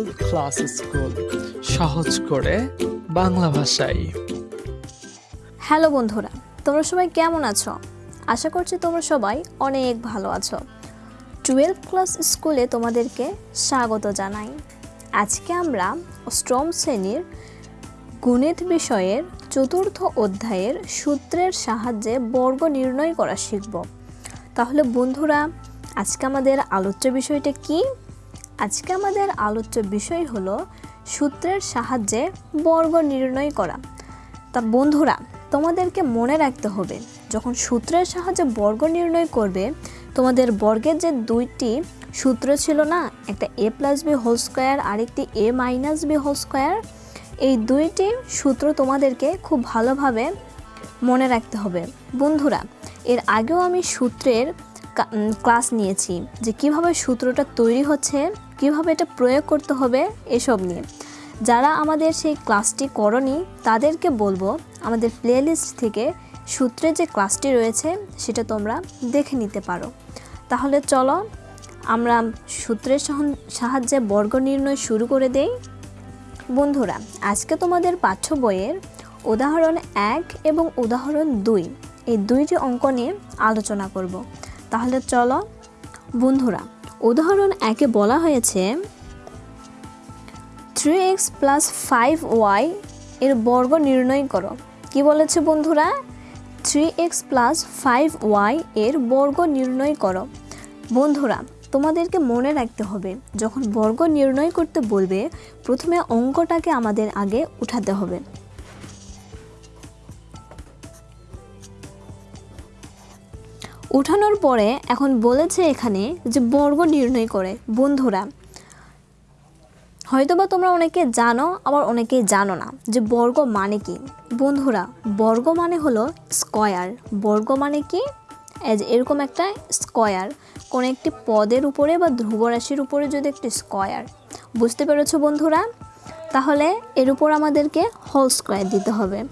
Class school সহজ করে বাংলা ভাষায়। হ্যালো বন্ধুরা, তোমরা সবাই কেমন আছো? আশা করছি তোমরা সবাই অনেক ভালো আছো। টুয়েলভ ক্লাস স্কুলে তোমাদেরকে স্বাগত জানাই। আজকে আমরা অষ্টম শ্রেণির গণিত বিষয়ের চতুর্থ অধ্যায়ের সূত্রের সাহায্যে বর্গ নির্ণয় করা শিখব। তাহলে বন্ধুরা, আজকে আমাদের আলোচ্য বিষয়টা কি? আজকে আমাদের আলোচ্য বিষয় হলো সূত্রের সাহায্যে বর্গ নির্ণয় করা। তা বন্ধুরা, তোমাদেরকে মনে রাখতে হবে, যখন সূত্রের সাহায্যে বর্গ নির্ণয় করবে, তোমাদের বর্গের যে দুইটি সূত্র ছিল না, একটা A plus B whole square আরেকটি A minus B whole square এই দুইটি সূত্র তোমাদেরকে খুব ভালোভাবে মনে রাখতে হবে। বন্ধুরা, এর আগেও আমি সূত্রের ক্লাস নিয়েছি যে কীভাবে সূত্রটা তৈরি হচ্ছে, কীভাবে এটা প্রয়োগ করতে হবে, এসব নিয়ে। যারা আমাদের সেই ক্লাসটি করনি, তাদেরকে বলব আমাদের প্লেলিস্ট থেকে সূত্রের যে ক্লাসটি রয়েছে, সেটা তোমরা দেখে নিতে পারো। তাহলে চলো, আমরা সূত্রের সাহায্যে বর্গ নির্ণয় শুরু করে দেই। বন্ধুরা, আজকে তোমাদের পাঠ্য বইয়ের উদাহরণ এক এবং উদাহরণ দুই, এই দুইটি অঙ্ক নিয়ে আলোচনা করব। তাহলে চলো। বন্ধুরা, উদাহরণ একে বলা হয়েছে three X plus five Y এর বর্গ নির্ণয় করো। কি বলেছে বন্ধুরা? Three X plus five Y এর বর্গ নির্ণয় করো। বন্ধুরা, তোমাদেরকে মনে রাখতে হবে, যখন বর্গ নির্ণয় করতে বলবে, প্রথমে অঙ্কটাকে আমাদের আগে উঠাতে হবে। উঠানোর পরে এখন বলেছে এখানে যে বর্গ নির্ণয় করে, বন্ধুরা। হয়তোবা তোমরা অনেকে জানো, আবার অনেকেই জানো না যে বর্গ মানে কি। বন্ধুরা, বর্গ মানে হলো স্কয়ার। বর্গ মানে কি? এরকম একটা স্কয়ার। কোনো একটি পদের উপরে বা ধ্রুবরাশির উপরে যদি একটি স্কয়ার। বুঝতে পেরেছ বন্ধুরা? তাহলে এর উপর আমাদেরকে হোল স্কোয়ার দিতে হবে।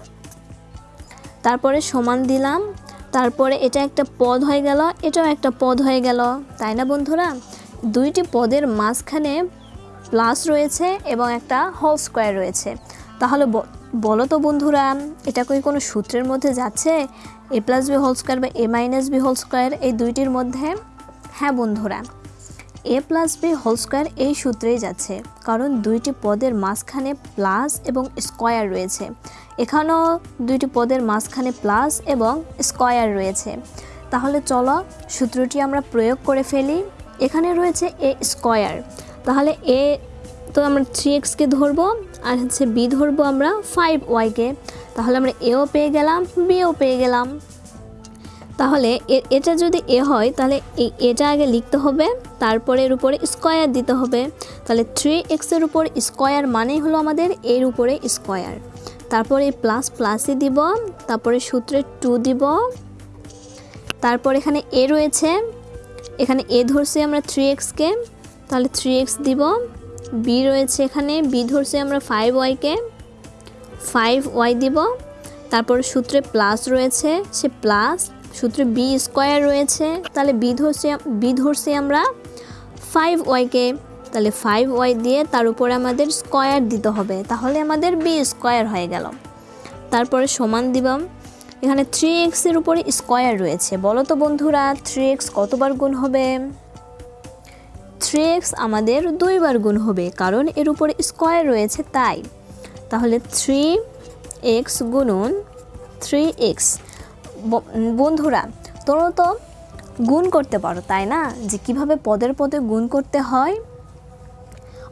তারপরে সমান দিলাম তারপরে এটা একটা পদ হয়ে গেল, এটাও একটা পদ হয়ে গেল। তাই না বন্ধুরা? দুইটি পদের মাঝখানে প্লাস রয়েছে এবং একটা হোল স্কোয়ার রয়েছে। তাহলে বলো তো বন্ধুরা, এটা কি কোনো সূত্রের মধ্যে যাচ্ছে? A plus B whole square বা A minus B whole square এই দুইটির মধ্যে? হ্যাঁ বন্ধুরা, A plus B whole square এই সূত্রেই যাচ্ছে, কারণ দুইটি পদের মাঝখানে প্লাস এবং স্কোয়ার রয়েছে। এখানেও দুইটি পদের মাঝখানে প্লাস এবং স্কোয়ার রয়েছে। তাহলে চলো সূত্রটি আমরা প্রয়োগ করে ফেলি। এখানে রয়েছে এ স্কোয়ার। তাহলে এ, তো আমরা থ্রি এক্সকে ধরবো আর হচ্ছে বি ধরবো আমরা ফাইভ ওয়াইকে তাহলে আমরা এও পেয়ে গেলাম বিও পেয়ে গেলাম। তাহলে এটা যদি এ হয়, তাহলে এটা আগে লিখতে হবে তারপরে এর উপরে স্কোয়ার দিতে হবে। তাহলে থ্রি এক্সের উপর স্কোয়ার মানেই হলো আমাদের এর উপরে স্কোয়ার। তারপরে প্লাস প্লাসই দিব, তারপরে সূত্রে টু দিব। তারপর এখানে এ রয়েছে, এখানে এ ধরছি আমরা থ্রি এক্সকে তাহলে থ্রি এক্স দিব। বি রয়েছে এখানে বি ধরছি আমরা ফাইভ ওয়াইকে ফাইভ ওয়াই দিব। তারপর সূত্রে প্লাস রয়েছে, সে প্লাস সূত্রে বি স্কোয়ার রয়েছে, তাহলে বি ধরছি বি ধরছি আমরা ফাইভ ওয়াইকে তাহলে ফাইভ ওয়াই দিয়ে তার উপরে আমাদের স্কোয়ার দিতে হবে। তাহলে আমাদের বি স্কোয়ার হয়ে গেল। তারপরে সমান দিবাম এখানে থ্রি এক্সের উপরে স্কোয়ার রয়েছে। বলো তো বন্ধুরা থ্রি এক্স কতবার গুণ হবে? থ্রি এক্স আমাদের দুইবার গুণ হবে, কারণ এর উপরে স্কোয়ার রয়েছে তাই। তাহলে থ্রি এক্স গুণন থ্রি এক্স বন্ধুরা, তোমরা তো গুণ করতে পারো, তাই না? যে কীভাবে পদের পদে গুণ করতে হয়?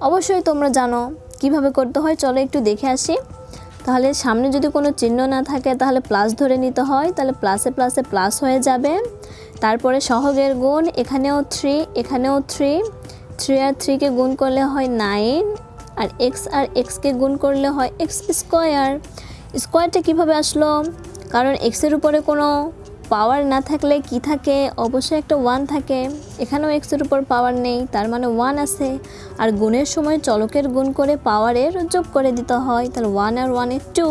অবশ্যই তোমরা জানো কীভাবে করতে হয়। চলো একটু দেখে আসি। তাহলে সামনে যদি কোনো চিহ্ন না থাকে, তাহলে প্লাস ধরে নিতে হয়। তাহলে প্লাসে প্লাসে প্লাস হয়ে যাবে। তারপরে সহগের গুণ, এখানেও থ্রি এখানেও থ্রি থ্রি আর থ্রিকে গুণ করলে হয় নাইন আর এক্স আর এক্সকে গুণ করলে হয় এক্স স্কোয়ার স্কোয়ারটা কীভাবে আসলো? কারণ এক্সের উপরে কোনো পাওয়ার না থাকলে কি থাকে? অবশ্যই একটা ওয়ান থাকে। এখানেও এক্সের উপর পাওয়ার নেই, তার মানে ওয়ান আছে। আর গুণের সময় চলকের গুণ করে পাওয়ারের যোগ করে দিতে হয়, তাহলে ওয়ান আর ওয়ানের টু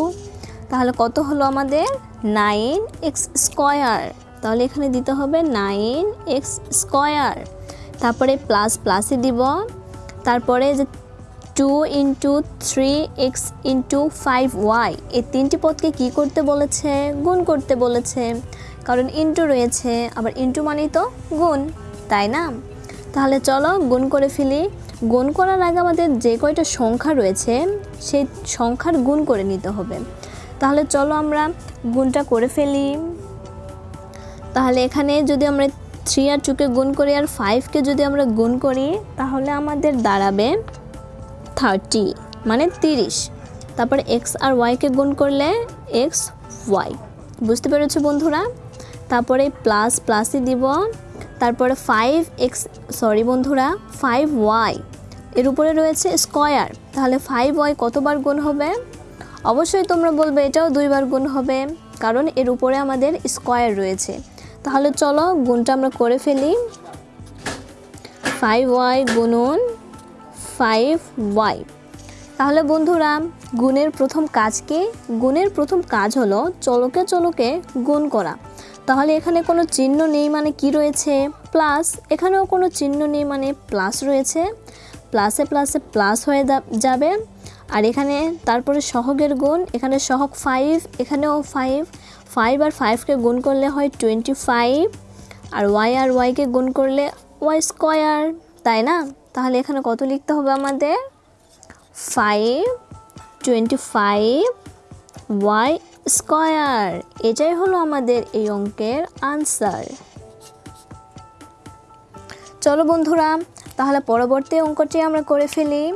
তাহলে কত হলো আমাদের? নাইন এক্স স্কোয়ার তাহলে এখানে দিতে হবে নাইন এক্স স্কোয়ার তারপরে প্লাস প্লাসে দিব। তারপরে যে two into three X into five Y এই তিনটি পদকে কি করতে বলেছে? গুণ করতে বলেছে। কারণ ইন্টু রয়েছে, আবার ইন্টু মানেই তো গুণ, তাই না? তাহলে চলো গুণ করে ফেলি। গুণ করার আগে আমাদের যে কয়টা সংখ্যা রয়েছে, সেই সংখ্যার গুণ করে নিতে হবে। তাহলে চলো আমরা গুণটা করে ফেলি। তাহলে এখানে যদি আমরা থ্রি আর টুকে গুণ করি আর ফাইভকে যদি আমরা গুণ করি, তাহলে আমাদের দাঁড়াবে থার্টি মানে তিরিশ। তারপর এক্স আর ওয়াইকে গুণ করলে এক্স ওয়াই বুঝতে পেরেছ বন্ধুরা? তারপরে প্লাস প্লাসই দিব। তারপরে ফাইভ এক্স সরি বন্ধুরা ফাইভ ওয়াই এর উপরে রয়েছে স্কয়ার তাহলে ফাইভ ওয়াই কতবার গুণ হবে? অবশ্যই তোমরা বলবে এটাও দুইবার গুণ হবে, কারণ এর উপরে আমাদের স্কয়ার রয়েছে। তাহলে চলো গুণটা আমরা করে ফেলি। ফাইভ ওয়াই গুণন ফাইভ ওয়াই তাহলে বন্ধুরা, গুণের প্রথম কাজ কি? গুণের প্রথম কাজ হলো চলকে চলকে গুণ করা। তাহলে এখানে কোনো চিহ্ন নেই মানে কি রয়েছে? প্লাস এখানেও কোনো চিহ্ন নেই মানে প্লাস রয়েছে। প্লাসে প্লাসে প্লাস হয়ে যাবে। আর এখানে তারপরে সহগের গুণ, এখানে সহগ ফাইভ এখানেও ফাইভ ফাইভ আর ফাইভকে গুণ করলে হয় টোয়েন্টি ফাইভ আর ওয়াই আর ওয়াইকে গুণ করলে ওয়াই স্কোয়ার তাই না? তাহলে এখানে কত লিখতে হবে আমাদের? Five twenty five Y square. এটাই হলো আমাদের এই অঙ্কের আনসার। চলো বন্ধুরা, তাহলে পরবর্তী অঙ্কটি আমরা করে ফেলি।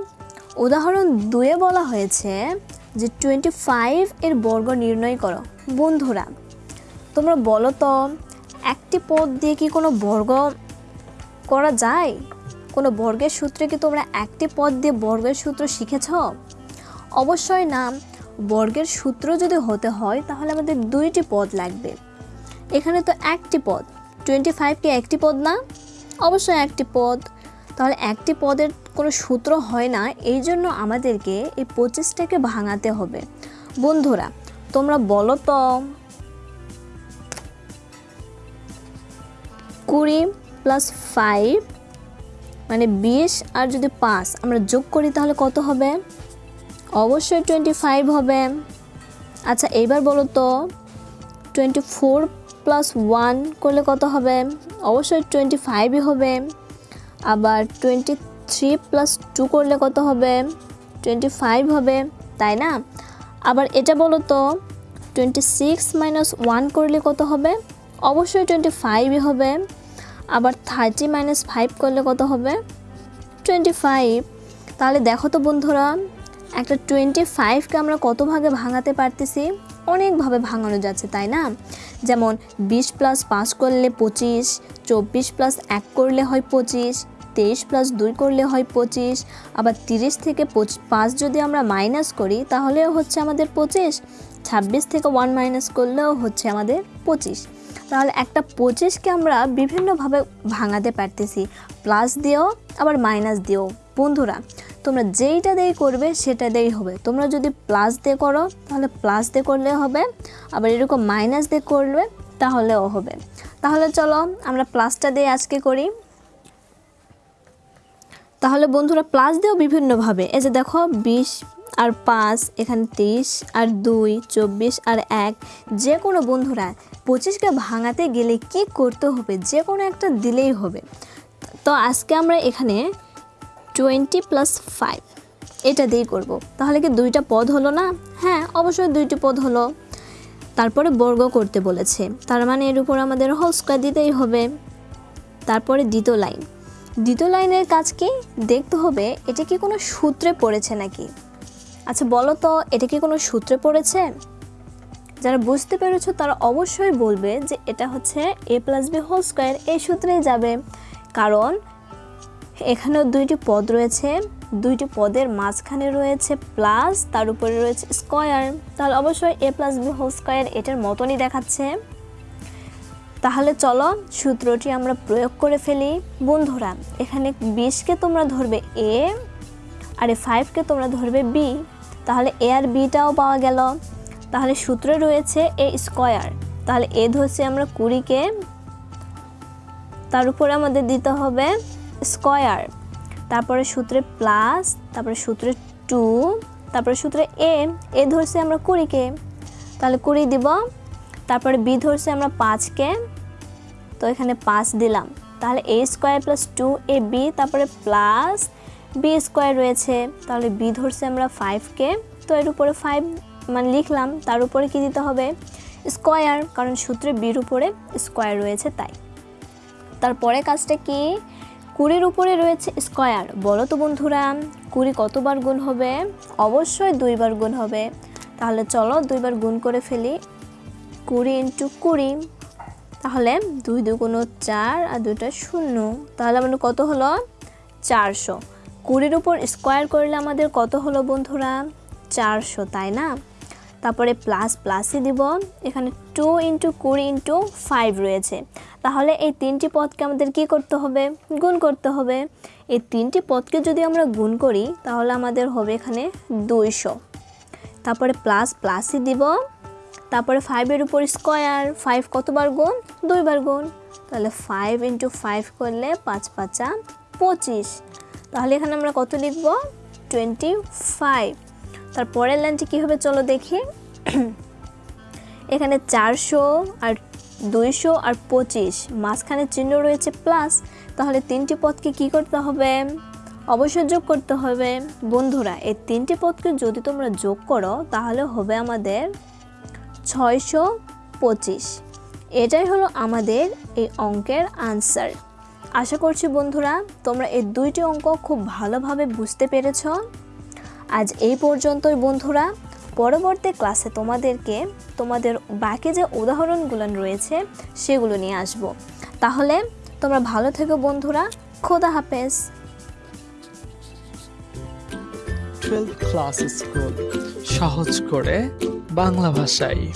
উদাহরণ দুয়ে বলা হয়েছে যে টোয়েন্টি ফাইভ এর বর্গ নির্ণয় করো। বন্ধুরা, তোমরা বলো তো, একটি পদ দিয়ে কি কোনো বর্গ করা যায়? কোনো বর্গের সূত্রে কি তোমরা একটি পদ দিয়ে বর্গের সূত্র শিখেছ? অবশ্যই না। বর্গের সূত্র যদি হতে হয়, তাহলে আমাদের দুইটি পদ লাগবে। এখানে তো একটি পদ। টোয়েন্টি ফাইভ কি একটি পদ না? অবশ্যই একটি পদ। তাহলে একটি পদের কোনো সূত্র হয় না, এই জন্য আমাদেরকে এই পঁচিশটাকে ভাঙাতে হবে। বন্ধুরা, তোমরা বলো তো। কুড়ি প্লাস ফাইভ মানে বিশ আর যদি পাঁচ, আমরা যোগ করি তাহলে কত হবে? অবশ্যই টোয়েন্টি ফাইভ হবে। আচ্ছা এইবার বলো তো টোয়েন্টি ফোর প্লাস ওয়ান করলে কত হবে? অবশ্যই টোয়েন্টি ফাইভই হবে। আবার টোয়েন্টি থ্রি প্লাস টু করলে কত হবে? টোয়েন্টি ফাইভ হবে, তাই না? আবার এটা বলো তো টোয়েন্টি সিক্স মাইনাস ওয়ান করলে কত হবে? অবশ্যই টোয়েন্টি ফাইভই হবে। আবার থার্টি মাইনাস ফাইভ করলে কত হবে? টোয়েন্টি ফাইভ তাহলে দেখো তো বন্ধুরা একটা টোয়েন্টি ফাইভকে আমরা কত ভাগে ভাঙাতে পারতেছি? অনেকভাবে ভাঙানো যাচ্ছে, তাই না? যেমন বিশ প্লাস পাঁচ করলে পঁচিশ, চব্বিশ প্লাস এক করলে হয় পঁচিশ, তেইশ প্লাস দুই করলে হয় পঁচিশ, আবার তিরিশ থেকে পঁচ- যদি আমরা মাইনাস করি, তাহলেও হচ্ছে আমাদের পঁচিশ, ছাব্বিশ থেকে ওয়ান মাইনাস করলেও হচ্ছে আমাদের পঁচিশ। তাহলে একটা পঁচিশকে আমরা বিভিন্নভাবে ভাঙাতে পারতেছি। প্লাস দিয়েও, আবার মাইনাস দিয়েও। বন্ধুরা, তোমরা যেইটা দিয়ে করবে, সেটা দিয়েই হবে। তোমরা যদি প্লাস দিয়ে করো, তাহলে প্লাস দিয়ে করলে হবে। আবার এরকম মাইনাস দিয়ে করলে, তাহলেও হবে। তাহলে চলো, আমরা প্লাসটা দিয়ে আজকে করি। তাহলে বন্ধুরা, প্লাস দিয়েও বিভিন্নভাবে। এই যে দেখো, বিশ আর পাঁচ, এখানে তেইশ আর দুই, চব্বিশ, আর এক। যে কোনো বন্ধুরা, পঁচিশকে ভাঙাতে গেলে কি করতে হবে? যে কোনো একটা দিলেই হবে। তো আজকে আমরা এখানে টোয়েন্টি প্লাস ফাইভ, এটা দিয়েই করব। তাহলে কি দুইটা পদ হলো না? হ্যাঁ অবশ্যই দুইটি পদ হলো। তারপরে বর্গ করতে বলেছে। তার মানে এর উপর আমাদের হোল স্কোয়ার দিতেই হবে। তারপরে দ্বিতীয় লাইন। দ্বিতীয় লাইনের কাজ কি? দেখতে হবে, এটা কি কোনো সূত্রে পড়েছে নাকি? আচ্ছা বলো তো, এটা কি কোনো সূত্রে পড়েছে? যারা বুঝতে পেরেছ তারা অবশ্যই বলবে যে এটা হচ্ছে A plus B whole square, এই সূত্রেই যাবে। কারণ এখানেও দুইটি পদ রয়েছে, দুইটি পদের মাঝখানে রয়েছে প্লাস, তার উপরে রয়েছে স্কয়ার। তাহলে অবশ্যই A plus B whole square এটার মতনই দেখাচ্ছে। তাহলে চলো সূত্রটি আমরা প্রয়োগ করে ফেলি। বন্ধুরা, এখানে বিশকে তোমরা ধরবে এ, আর এ ফাইভকে তোমরা ধরবে বি। তাহলে এ আর বিটাও পাওয়া গেল। তাহলে সূত্রে রয়েছে এ স্কয়ার তাহলে এ ধরছি আমরা কুড়িকে। তার উপরে আমাদের দিতে হবে স্কয়ার তারপরে সূত্রে প্লাস তারপরে সূত্রে টু তারপরে সূত্রে এ এ ধরছে আমরা কুড়িকে। তাহলে কুড়ি দিব। তারপরে বি ধরছে আমরা পাঁচকে। তো এখানে পাঁচ দিলাম। তাহলে A square plus two A B তারপরে প্লাস বি স্কোয়ার রয়েছে, তাহলে বি ধরছে আমরা ফাইভকে তো এর উপরে ফাইভ মানে লিখলাম, তার উপরে কি দিতে হবে? স্কোয়ার কারণ সূত্রে বির উপরে স্কোয়ার রয়েছে তাই। তারপরে কাজটা কি? কুড়ির উপরে রয়েছে স্কোয়ার বলো তো বন্ধুরা, কুড়ি কতবার গুণ হবে? অবশ্যই দুইবার গুণ হবে। তাহলে চলো দুইবার গুণ করে ফেলি। কুড়ি ইন্টু কুড়ি। তাহলে দুই দুগুণ চার আর দুইটা শূন্য। তাহলে আমাদের কত হলো? চারশো। কুড়ির উপর স্কোয়ার করলে আমাদের কত হলো বন্ধুরা? চারশো, তাই না? তারপরে প্লাস প্লাসই দিব। এখানে টু ইন্টু কুড়ি ইন্টু ফাইভ রয়েছে। তাহলে এই তিনটি পদকে আমাদের কি করতে হবে? গুণ করতে হবে। এই তিনটি পদকে যদি আমরা গুণ করি, তাহলে আমাদের হবে এখানে দুইশো। তারপরে প্লাস প্লাসই দিব। তারপরে ফাইভের উপর স্কোয়ার ফাইভ কতবার গুণ? দুইবার গুণ। তাহলে ফাইভ ইন্টু ফাইভ করলে পাঁচ পাঁচা পঁচিশ। তাহলে এখানে আমরা কত লিখব? টোয়েন্টি ফাইভ তারপরের লাইনটি কী হবে চলো দেখি? এখানে চারশো আর দুইশো আর পঁচিশ। মাঝখানে চিহ্ন রয়েছে প্লাস তাহলে তিনটি পদকে কি করতে হবে? অবশ্যই যোগ করতে হবে। বন্ধুরা, এই তিনটি পদকে যদি তোমরা যোগ করো, তাহলে হবে আমাদের ছয়শো পঁচিশ। এটাই হলো আমাদের এই অঙ্কের আনসার আশা করছি বন্ধুরা, তোমরা এই দুইটি অঙ্ক খুব ভালোভাবে বুঝতে পেরেছ। আজ এই পর্যন্তই বন্ধুরা। পরবর্তী ক্লাসে তোমাদেরকে তোমাদের বাকি যে উদাহরণগুলো রয়েছে, সেগুলো নিয়ে আসব। তাহলে তোমরা ভালো থেকো বন্ধুরা। খোদা হাফেজ। ক্লাস স্কুল সহজ করে বাংলা ভাষায়।